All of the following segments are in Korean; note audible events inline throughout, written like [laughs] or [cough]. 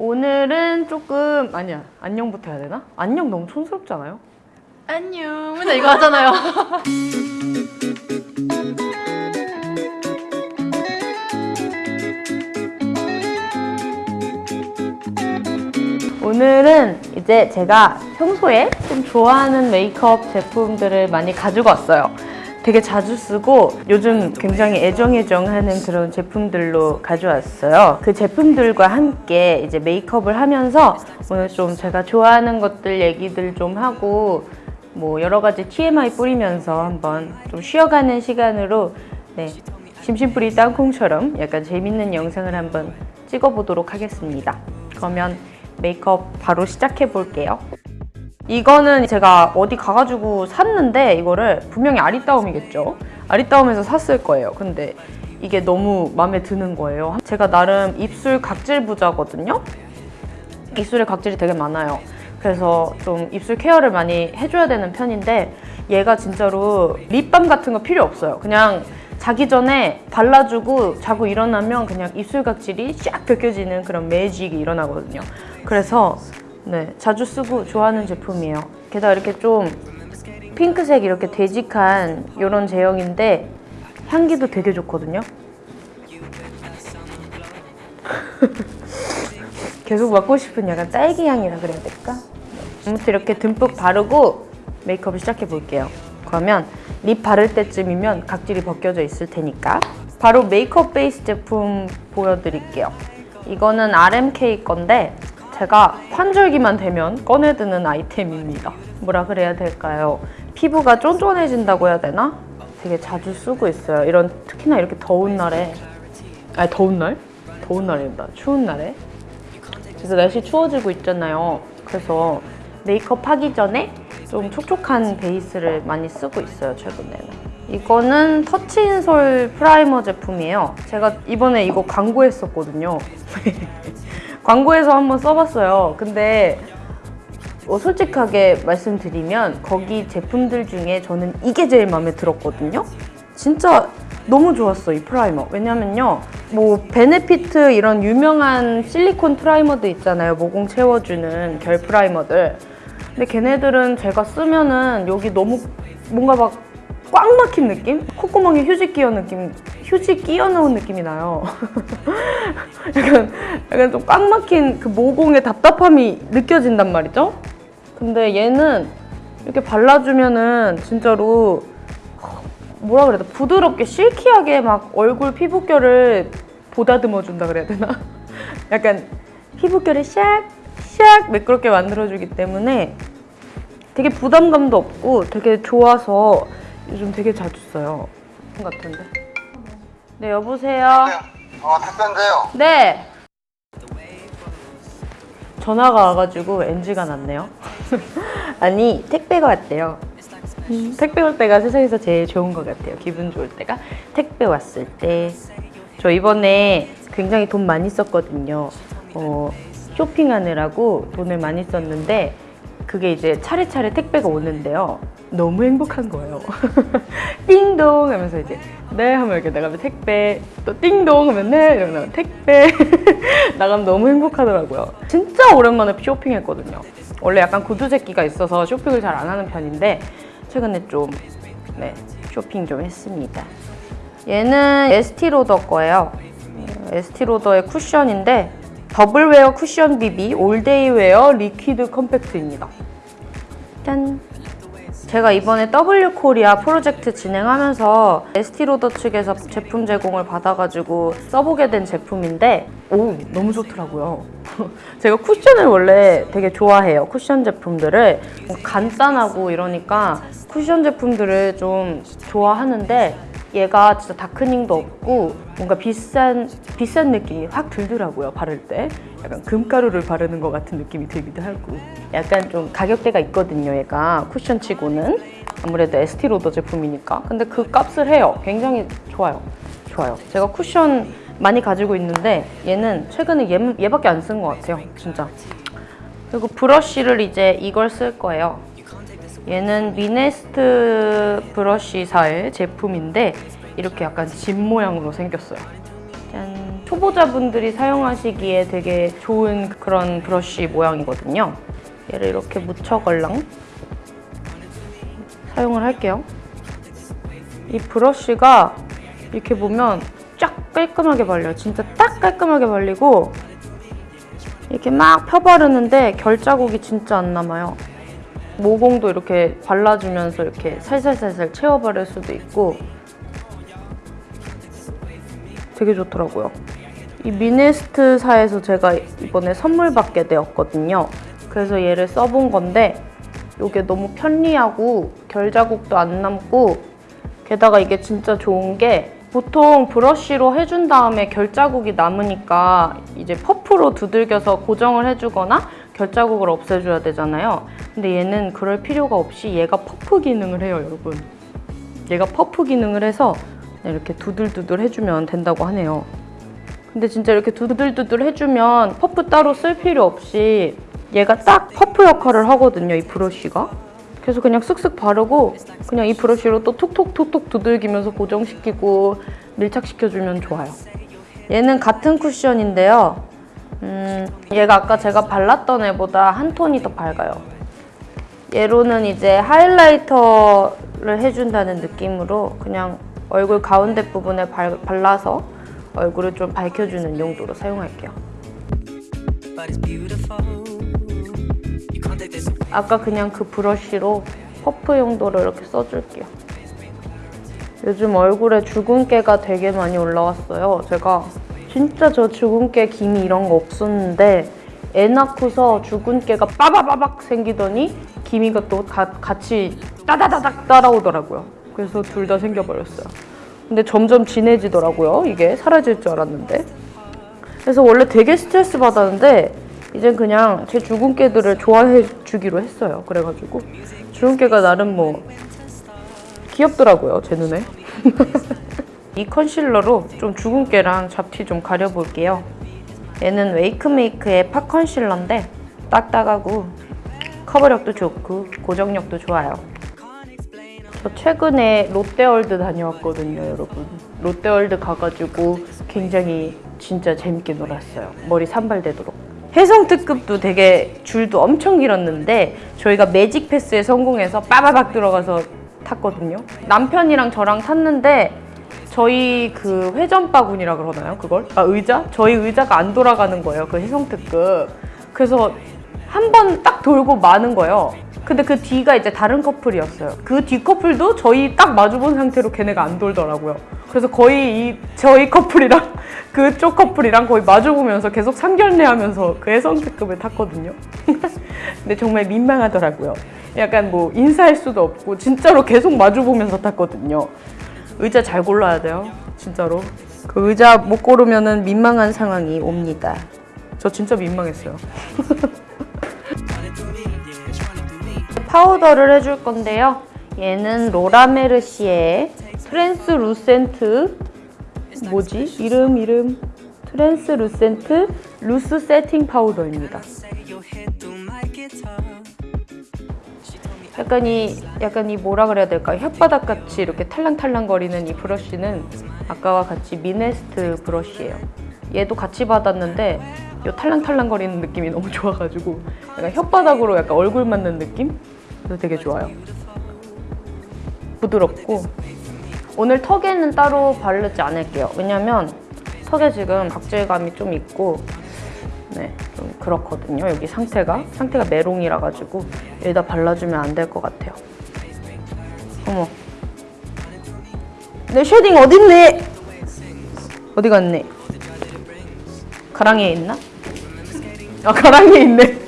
오늘은 조금 아니야 안녕부터 해야 되나? 안녕 너무 촌스럽지 않아요? 안녕. 맨날 이거 하잖아요. [laughs] 오늘은 이제 제가 평소에 좀 좋아하는 메이크업 제품들을 많이 가지고 왔어요. 되게 자주 쓰고 요즘 굉장히 애정애정하는 그런 제품들로 가져왔어요. 그 제품들과 함께 이제 메이크업을 하면서 오늘 좀 제가 좋아하는 것들 얘기들 좀 하고 뭐 여러 가지 TMI 뿌리면서 한번 좀 쉬어가는 시간으로 네, 심심풀이 땅콩처럼 약간 재밌는 영상을 한번 찍어보도록 하겠습니다. 그러면 메이크업 바로 시작해 볼게요. 이거는 제가 어디 가가지고 샀는데 이거를 분명히 아리따움이겠죠. 아리따움에서 샀을 거예요. 근데 이게 너무 마음에 드는 거예요. 제가 나름 입술 각질 부자거든요. 입술에 각질이 되게 많아요. 그래서 좀 입술 케어를 많이 해줘야 되는 편인데 얘가 진짜로 립밤 같은 거 필요 없어요. 그냥 자기 전에 발라주고 자고 일어나면 그냥 입술 각질이 샥 벗겨지는 그런 매직이 일어나거든요. 그래서 네 자주 쓰고 좋아하는 제품이에요. 게다가 이렇게 좀 핑크색 이렇게 되직한 이런 제형인데 향기도 되게 좋거든요. [laughs] 계속 맡고 싶은 약간 딸기 향이라 그래야 될까? 아무튼 이렇게 듬뿍 바르고 메이크업을 시작해 볼게요. 그러면 립 바를 때쯤이면 각질이 벗겨져 있을 테니까 바로 메이크업 베이스 제품 보여드릴게요. 이거는 RMK 건데 제가 환절기만 되면 꺼내드는 아이템입니다. 뭐라 그래야 될까요? 피부가 쫀쫀해진다고 해야 되나? 되게 자주 쓰고 있어요. 이런 특히나 이렇게 더운 날에 아니 더운 날? 더운 날입니다. 추운 날에 그래서 날씨 추워지고 있잖아요. 그래서 메이크업 하기 전에 좀 촉촉한 베이스를 많이 쓰고 있어요, 최근에는. 이거는 터치인솔 primer 제품이에요. 제가 이번에 이거 광고했었거든요. [laughs] 광고에서 한번 써봤어요. 근데 어, 솔직하게 말씀드리면 거기 제품들 중에 저는 이게 제일 마음에 들었거든요. 진짜 너무 좋았어 이 primer 왜냐면요 뭐 베네피트 이런 유명한 실리콘 primer도 있잖아요 모공 채워주는 결 primer들 근데 걔네들은 제가 쓰면은 여기 너무 뭔가 막 꽉 막힌 느낌? 콧구멍에 휴지 끼워 느낌 휴지 끼워 넣은 느낌이 나요. [laughs] 약간 약간 좀 꽉 막힌 그 모공의 답답함이 느껴진단 말이죠? 근데 얘는 이렇게 발라주면은 진짜로 뭐라 그래야 돼? 부드럽게 실키하게 막 얼굴 피부결을 보다듬어 준다 그래야 되나? [laughs] 약간 피부결을 샥샥 매끄럽게 만들어주기 때문에 되게 부담감도 없고 되게 좋아서 요즘 되게 자주 써요 같은데 네 여보세요 어, 택배인데요. 네 전화가 와가지고 NG가 났네요 [laughs] 아니 택배가 왔대요 음, 택배 올 때가 세상에서 제일 좋은 것 같아요. 기분 좋을 때가 택배 왔을 때. 저 이번에 굉장히 돈 많이 썼거든요. 어, 쇼핑하느라고 돈을 많이 썼는데 그게 이제 차례차례 택배가 오는데요. 너무 행복한 거예요. [laughs] 띵동 하면서 이제 네 하면 이렇게 나가면 택배 또 띵동 하면 네 이러면 택배 [laughs] 나가면 너무 행복하더라고요. 진짜 오랜만에 쇼핑했거든요. 원래 약간 구두새끼가 있어서 쇼핑을 잘 안 하는 편인데 최근에 좀 네, 쇼핑 좀 했습니다. 얘는 에스티로더 거예요. 에스티로더의 쿠션인데 Double Wear Cushion BB All Day Wear Liquid Compact입니다. 짠! 제가 이번에 W 코리아 프로젝트 진행하면서 에스티로더 측에서 제품 제공을 받아가지고 써보게 된 제품인데 오 너무 좋더라고요. [laughs] 제가 쿠션을 원래 되게 좋아해요. 쿠션 제품들을 간단하고 이러니까 쿠션 제품들을 좀 좋아하는데 얘가 진짜 다크닝도 없고 뭔가 비싼 비싼 느낌이 확 들더라고요 바를 때. 약간 금가루를 바르는 것 같은 느낌이 들기도 하고. 약간 좀 가격대가 있거든요 얘가. 쿠션치고는. 아무래도 에스티 로더 제품이니까. 근데 그 값을 해요. 굉장히 좋아요. 좋아요. 제가 쿠션 많이 가지고 있는데 얘는 최근에 얘, 얘밖에 안 쓴 것 같아요 진짜. 그리고 브러쉬를 이제 이걸 쓸 거예요 얘는 미네스트 브러쉬사의 제품인데 이렇게 약간 집 모양으로 생겼어요. 짠! 초보자분들이 사용하시기에 되게 좋은 그런 브러쉬 모양이거든요. 얘를 이렇게 묻혀걸랑 사용을 할게요. 이 브러쉬가 이렇게 보면 쫙 깔끔하게 발려요. 진짜 딱 깔끔하게 발리고 이렇게 막 펴바르는데 결자국이 진짜 안 남아요. 모공도 이렇게 발라주면서 이렇게 살살살살 채워바를 수도 있고 되게 좋더라고요. 이 미네스트사에서 제가 이번에 선물 받게 되었거든요. 그래서 얘를 써본 건데 이게 너무 편리하고 결자국도 안 남고 게다가 이게 진짜 좋은 게 보통 브러쉬로 해준 다음에 결자국이 남으니까 이제 퍼프로 두들겨서 고정을 해주거나 결자국을 없애줘야 되잖아요. 근데 얘는 그럴 필요가 없이 얘가 퍼프 기능을 해요, 여러분. 얘가 퍼프 기능을 해서 이렇게 두들두들 해주면 된다고 하네요. 근데 진짜 이렇게 두들두들 해주면 퍼프 따로 쓸 필요 없이 얘가 딱 퍼프 역할을 하거든요, 이 브러쉬가. 그래서 그냥 쓱쓱 바르고 그냥 이 브러쉬로 또 톡톡톡톡 두들기면서 고정시키고 밀착시켜주면 좋아요. 얘는 같은 쿠션인데요. 음, 얘가 아까 제가 발랐던 애보다 한 톤이 더 밝아요. 얘로는 이제 하이라이터를 해준다는 느낌으로 그냥 얼굴 가운데 부분에 발, 발라서 얼굴을 좀 밝혀주는 용도로 사용할게요. 아까 그냥 그 브러쉬로 퍼프 용도로 이렇게 써줄게요. 요즘 얼굴에 주근깨가 되게 많이 올라왔어요. 제가 진짜 저 주근깨 기미 이런 거 없었는데 애 낳고서 주근깨가 빠바바박 생기더니 기미가 또 가- 같이 따다다닥 따라오더라고요. 그래서 둘 다 생겨버렸어요. 근데 점점 진해지더라고요. 이게 사라질 줄 알았는데. 그래서 원래 되게 스트레스 받았는데 이젠 그냥 제 주근깨들을 좋아해 주기로 했어요. 그래가지고 주근깨가 나름 뭐 귀엽더라고요. 제 눈에. [laughs] 이 컨실러로 좀 주근깨랑 잡티 좀 가려볼게요. 얘는 웨이크메이크의 파 컨실러인데 딱딱하고 커버력도 좋고 고정력도 좋아요. 저 최근에 롯데월드 다녀왔거든요, 여러분. 롯데월드 가가지고 굉장히 진짜 재밌게 놀았어요. 머리 산발되도록. 혜성 특급도 되게 줄도 엄청 길었는데 저희가 Magic Pass에 성공해서 빠바박 들어가서 탔거든요. 남편이랑 저랑 탔는데 저희 그 회전 바구니라 그러나요? 그걸? 아 의자? 저희 의자가 안 돌아가는 거예요. 그 혜성 특급. 그래서 한 번 딱 돌고 마는 거예요. 근데 그 뒤가 이제 다른 커플이었어요. 그 뒤 커플도 저희 딱 마주본 상태로 걔네가 안 돌더라고요. 그래서 거의 이 저희 커플이랑 [laughs] 그쪽 커플이랑 거의 마주보면서 계속 상견례 하면서 그 해성특급을 탔거든요. [laughs] 근데 정말 민망하더라고요. 약간 뭐 인사할 수도 없고 진짜로 계속 마주보면서 탔거든요. 의자 잘 골라야 돼요. 진짜로. 그 의자 못 고르면은 민망한 상황이 옵니다. 저 진짜 민망했어요. [laughs] 파우더를 해줄 건데요. 얘는 로라메르시의 Translucent 뭐지? 이름 이름 Translucent Loose Setting Powder입니다. 약간 이 약간 이 뭐라 그래야 될까? 혓바닥 같이 이렇게 탈랑탈랑거리는 이 브러쉬는 아까와 같이 미네스트 브러쉬예요. 얘도 같이 받았는데 이 탈랑탈랑거리는 느낌이 너무 좋아가지고 약간 혓바닥으로 약간 얼굴 맞는 느낌? 그래서 되게 좋아요. 부드럽고 오늘 턱에는 따로 바르지 않을게요. 왜냐면 턱에 지금 각질감이 좀 있고 네, 좀 그렇거든요. 여기 상태가 상태가 메롱이라 가지고 여기다 발라주면 안 될 것 같아요. 어머, 내 shading 어딨네? 어디 갔네? 가랑이에 있나? 아 가랑이에 있네.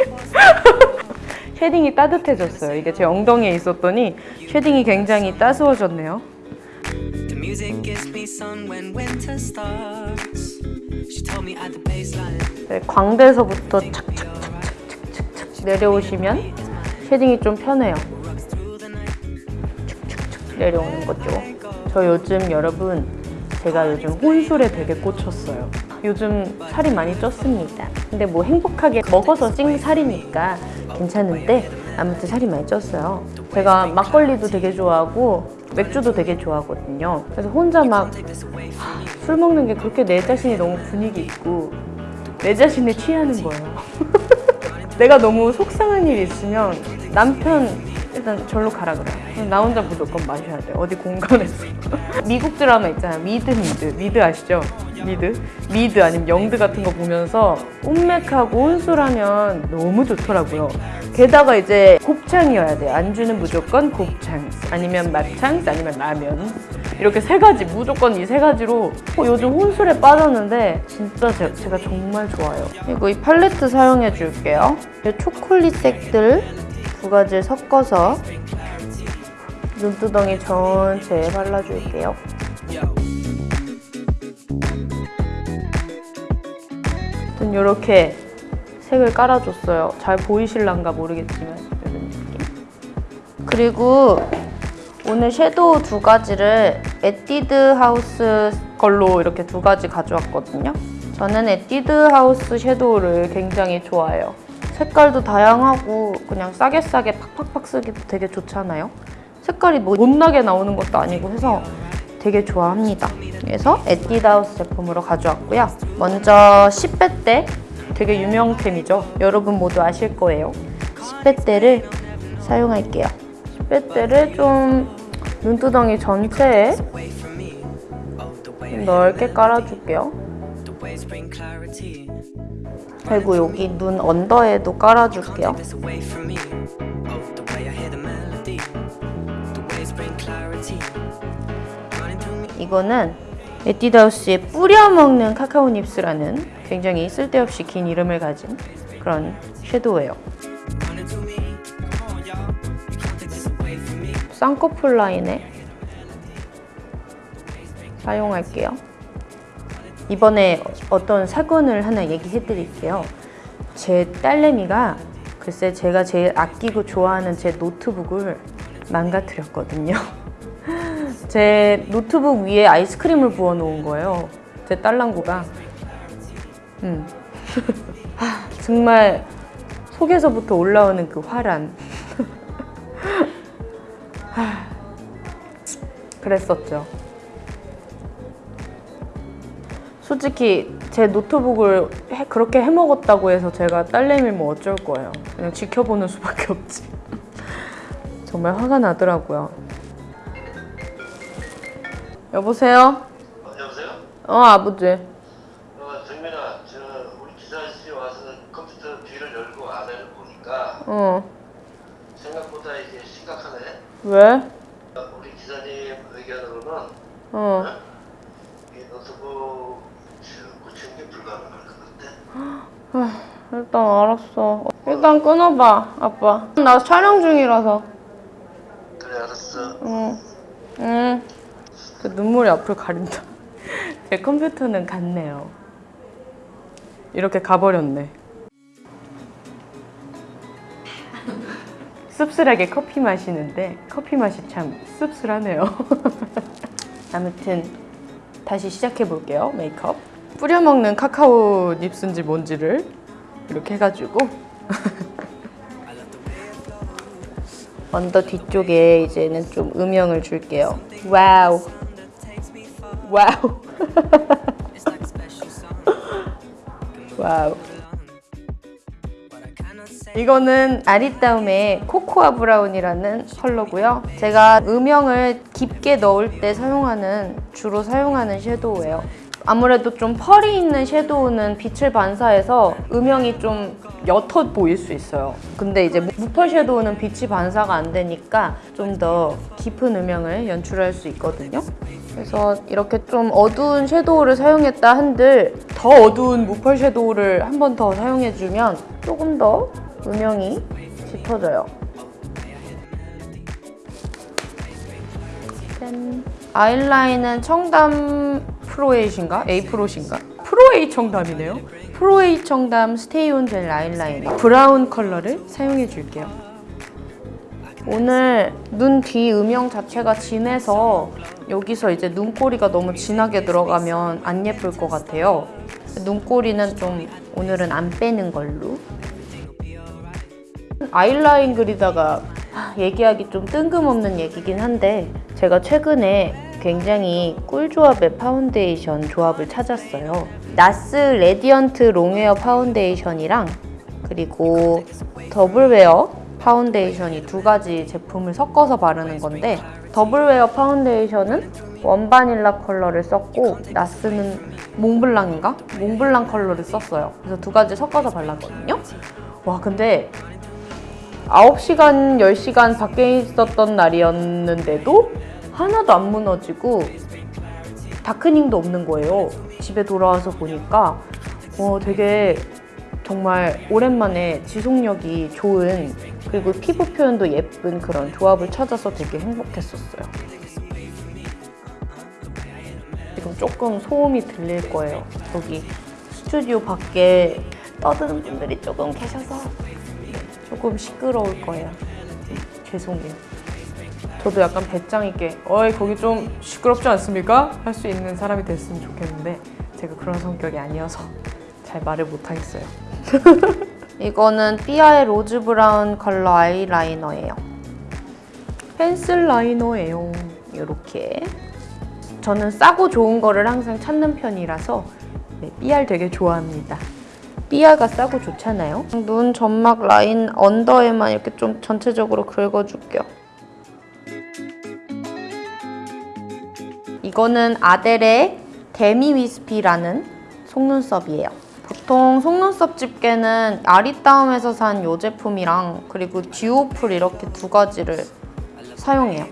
[laughs] shading이 따뜻해졌어요. 이게 제 엉덩이에 있었더니 shading이 굉장히 따스워졌네요. Music gives me sun when winter starts. 네, 광대에서부터 착착착착착착 내려오시면 shading이 좀 편해요. 착착착 내려오는 거죠. 저 요즘 여러분 제가 요즘 혼술에 되게 꽂혔어요. 요즘 살이 많이 쪘습니다. 근데 뭐 행복하게 먹어서 찐 살이니까 괜찮은데 아무튼 살이 많이 쪘어요. 제가 막걸리도 되게 좋아하고 맥주도 되게 좋아하거든요. 그래서 혼자 막 술 먹는 게 그렇게 내 자신이 너무 분위기 있고 내 자신에 취하는 거예요. [laughs] 내가 너무 속상한 일이 있으면 남편 일단 절로 가라 그래. 나 혼자 무조건 마셔야 돼. 어디 공간에서. [laughs] 미국 드라마 있잖아요. 미드 미드 미드 아시죠? 미드 미드 아니면 영드 같은 거 보면서 혼맥하고 혼술하면 너무 좋더라고요. 게다가 이제 곱창이어야 돼요. 안주는 무조건 곱창 아니면 막창 아니면 라면 이렇게 세 가지 무조건 이 세 가지로 어, 요즘 혼술에 빠졌는데 진짜 제, 제가 정말 좋아요. 그리고 이 팔레트 사용해 줄게요. 이 초콜릿 색들 두 가지를 섞어서 눈두덩이 전체에 발라줄게요. 아무튼 이렇게 색을 깔아줬어요. 잘 보이실란가 모르겠지만 이런 느낌. 그리고 오늘 섀도우 두 가지를 에뛰드 하우스 걸로 이렇게 두 가지 가져왔거든요. 저는 에뛰드 하우스 섀도우를 굉장히 좋아해요. 색깔도 다양하고 그냥 싸게 싸게 팍팍팍 쓰기도 되게 좋잖아요. 색깔이 뭐 못나게 나오는 것도 아니고 해서 되게 좋아합니다. 그래서 에뛰드 하우스 제품으로 가져왔고요. 먼저 10배 때 되게 유명템이죠. 여러분 모두 아실 거예요. 10배 때를 사용할게요. 10배 때를 좀 눈두덩이 전체에 좀 넓게 깔아줄게요. 그리고 여기 눈 언더에도 깔아줄게요. 이거는 에뛰드하우스의 뿌려먹는 카카오 닙스라는 굉장히 쓸데없이 긴 이름을 가진 그런 섀도우예요. 쌍꺼풀 라인에 사용할게요. 이번에 어떤 사건을 하나 얘기해 드릴게요. 제 딸내미가 글쎄 제가 제일 아끼고 좋아하는 제 노트북을 망가뜨렸거든요. [laughs] 제 노트북 위에 아이스크림을 부어 놓은 거예요. 제 딸랑구가. 음. 하, [laughs] 정말 속에서부터 올라오는 그 화란. [laughs] 그랬었죠. 솔직히 제 노트북을 해- 그렇게 해먹었다고 해서 제가 딸내미 뭐 어쩔 거예요. 그냥 지켜보는 수밖에 없지. [laughs] 정말 화가 나더라고요. 여보세요? 어, 여보세요? 어 아버지. 어, 정민아, 저 우리 기사 아저씨 와서 컴퓨터 뒤를 열고 안을 보니까 어 생각보다 이게 심각하네. 왜? 어, 우리 기사님 의견으로는 어이 노트북 저 고치는 게 불가능할 것 같아. 일단 알았어. 일단 끊어봐 아빠. 나 촬영 중이라서. 그래 알았어. 응. 응. 그 눈물이 앞을 가린다. [laughs] 제 컴퓨터는 갔네요. 이렇게 가버렸네. 씁쓸하게 커피 마시는데 커피 맛이 참 씁쓸하네요. [laughs] 아무튼 다시 시작해 볼게요. 메이크업. 뿌려 먹는 카카오 닙스인지 뭔지를 이렇게 해가지고 [laughs] 언더 뒤쪽에 이제는 좀 음영을 줄게요. 와우. 와우. 와우. 이거는 아리따움의 코코아 브라운이라는 컬러고요. 제가 음영을 깊게 넣을 때 사용하는 주로 사용하는 섀도우예요. 아무래도 좀 펄이 있는 섀도우는 빛을 반사해서 음영이 좀 옅어 보일 수 있어요. 근데 이제 무펄 섀도우는 빛이 반사가 안 되니까 좀 더 깊은 음영을 연출할 수 있거든요. 그래서 이렇게 좀 어두운 섀도우를 사용했다 한들 더 어두운 무펄 섀도우를 한 번 더 사용해주면 조금 더 음영이 짙어져요. 짠. 아이라인은 청담 프로에잇인가? 에잇프로인가? 프로에잇 청담이네요. 프로에잇 청담 스테이온 젤 아이라이너 브라운 컬러를 사용해 줄게요. 오늘 눈 뒤 음영 자체가 진해서 여기서 이제 눈꼬리가 너무 진하게 들어가면 안 예쁠 것 같아요. 눈꼬리는 좀 오늘은 안 빼는 걸로. 아이라인 그리다가 하, 얘기하기 좀 뜬금없는 얘기긴 한데 제가 최근에 굉장히 꿀조합의 파운데이션 조합을 찾았어요. 나스 레디언트 롱웨어 파운데이션이랑 그리고 더블웨어 파운데이션이 두 가지 제품을 섞어서 바르는 건데 더블웨어 파운데이션은 원바닐라 컬러를 썼고 나스는 몽블랑인가? 몽블랑 컬러를 썼어요. 그래서 두 가지 섞어서 발랐거든요. 와 근데 9시간, 10시간 밖에 있었던 날이었는데도 하나도 안 무너지고 darkening도 없는 거예요. 집에 돌아와서 보니까 어, 되게 정말 오랜만에 지속력이 좋은 그리고 피부 표현도 예쁜 그런 조합을 찾아서 되게 행복했었어요. 지금 조금 소음이 들릴 거예요. 여기 스튜디오 밖에 떠드는 분들이 조금 계셔서 조금 시끄러울 거예요. 죄송해요. 저도 약간 배짱 있게 어이 거기 좀 시끄럽지 않습니까? 할 수 있는 사람이 됐으면 좋겠는데 제가 그런 성격이 아니어서 잘 말을 못 하겠어요. [laughs] 이거는 삐아의 로즈 브라운 컬러 아이라이너예요. 펜슬 라이너예요. 이렇게 저는 싸고 좋은 거를 항상 찾는 편이라서 네, 삐알 되게 좋아합니다. 삐아가 싸고 좋잖아요. 눈 점막 라인 under에만 이렇게 좀 전체적으로 긁어줄게요. 이거는 아르델의 데미 위스피라는 속눈썹이에요. 보통 속눈썹 집게는 아리따움에서 산이 제품이랑 그리고 듀오풀 이렇게 두 가지를 사용해요.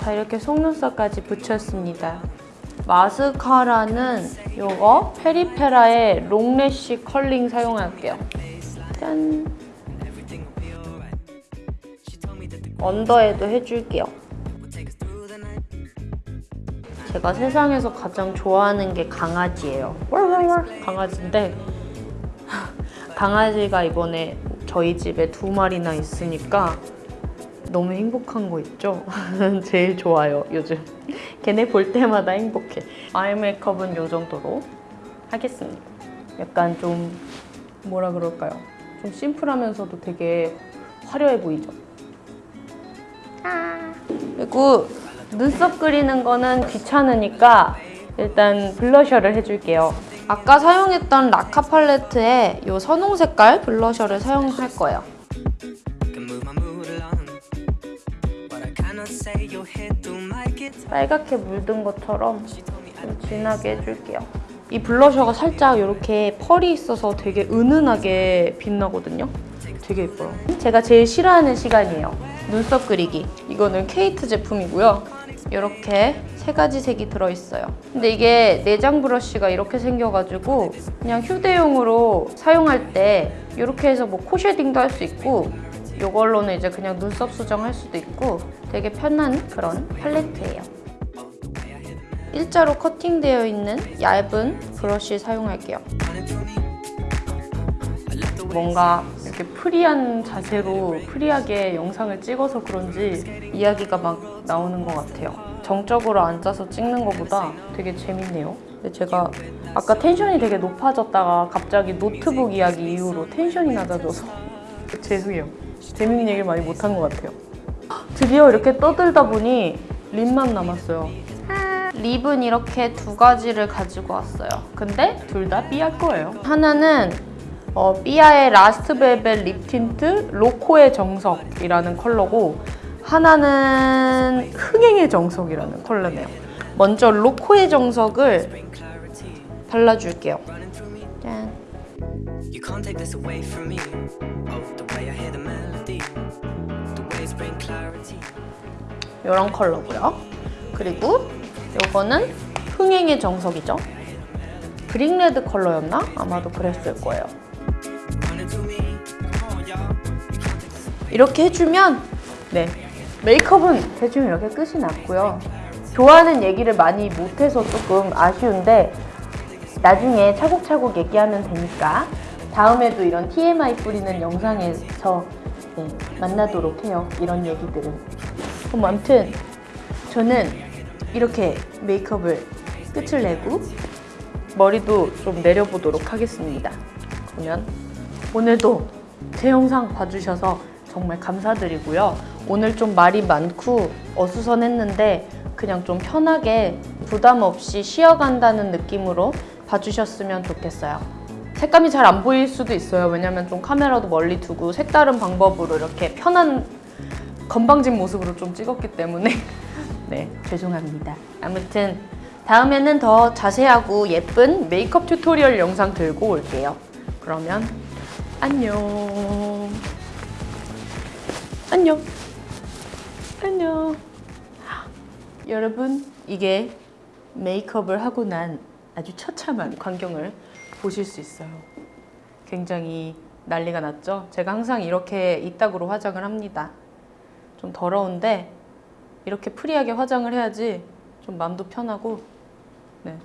자 이렇게 속눈썹까지 붙였습니다. 마스카라는 요거 페리페라의 롱래쉬 컬링 사용할게요. 짠. 언더에도 해줄게요. 제가 세상에서 가장 좋아하는 게 강아지예요. 강아지인데 강아지가 이번에 저희 집에 두 마리나 있으니까 너무 행복한 거 있죠? [laughs] 제일 좋아요, 요즘. 걔네 볼 때마다 행복해. 아이 메이크업은 요 정도로 하겠습니다. 약간 좀 뭐라 그럴까요? 좀 심플하면서도 되게 화려해 보이죠? 아. 그리고 눈썹 그리는 거는 귀찮으니까 일단 블러셔를 해줄게요. 아까 사용했던 라카 팔레트에 이 선홍 색깔 블러셔를 사용할 거예요. 빨갛게 물든 것처럼 좀 진하게 해줄게요. 이 블러셔가 살짝 이렇게 펄이 있어서 되게 은은하게 빛나거든요. 되게 예뻐요. 제가 제일 싫어하는 시간이에요. 눈썹 그리기. 이거는 케이트 제품이고요. 이렇게 세 가지 색이 들어있어요. 근데 이게 내장 브러쉬가 이렇게 생겨가지고 그냥 휴대용으로 사용할 때 이렇게 해서 뭐 코 쉐딩도 할 수 있고 이걸로는 이제 그냥 눈썹 수정할 수도 있고 되게 편한 그런 팔레트예요. 일자로 커팅되어 있는 얇은 브러쉬 사용할게요. 뭔가 이렇게 프리한 자세로 프리하게 영상을 찍어서 그런지 이야기가 막 나오는 것 같아요. 정적으로 앉아서 찍는 것보다 되게 재밌네요. 근데 제가 아까 텐션이 되게 높아졌다가 갑자기 노트북 이야기 이후로 텐션이 낮아져서 죄송해요. 재밌는 얘기를 많이 못한 것 같아요. 드디어 이렇게 떠들다 보니 립만 남았어요. 립은 이렇게 두 가지를 가지고 왔어요. 근데 둘 다 삐아 거예요. 하나는 어, 삐아의 라스트 벨벳 립 틴트 로코의 정석이라는 컬러고 하나는 흥행의 정석이라는 컬러네요. 먼저 로코의 정석을 발라줄게요. 짠. 이런 컬러고요. 그리고 이거는 흥행의 정석이죠. 그릭레드 컬러였나? 아마도 그랬을 거예요. 이렇게 해주면 네 메이크업은 대충 이렇게 끝이 났고요. 좋아하는 얘기를 많이 못해서 조금 아쉬운데 나중에 차곡차곡 얘기하면 되니까 다음에도 이런 TMI 뿌리는 영상에서 네, 만나도록 해요. 이런 얘기들은. 그럼 아무튼 저는 이렇게 메이크업을 끝을 내고 머리도 좀 내려보도록 하겠습니다. 그러면 오늘도 제 영상 봐주셔서 정말 감사드리고요. 오늘 좀 말이 많고 어수선했는데 그냥 좀 편하게 부담 없이 쉬어간다는 느낌으로 봐주셨으면 좋겠어요. 색감이 잘 안 보일 수도 있어요. 왜냐면 좀 카메라도 멀리 두고 색다른 방법으로 이렇게 편한 건방진 모습으로 좀 찍었기 때문에 [laughs] 네 죄송합니다. 아무튼 다음에는 더 자세하고 예쁜 메이크업 tutorial 영상 들고 올게요. 그러면 안녕. 안녕. 안녕. 여러분 이게 메이크업을 하고 난 아주 처참한 광경을 보실 수 있어요. 굉장히 난리가 났죠. 제가 항상 이렇게 이따구로 화장을 합니다. 좀 더러운데 이렇게 프리하게 화장을 해야지 좀 마음도 편하고 네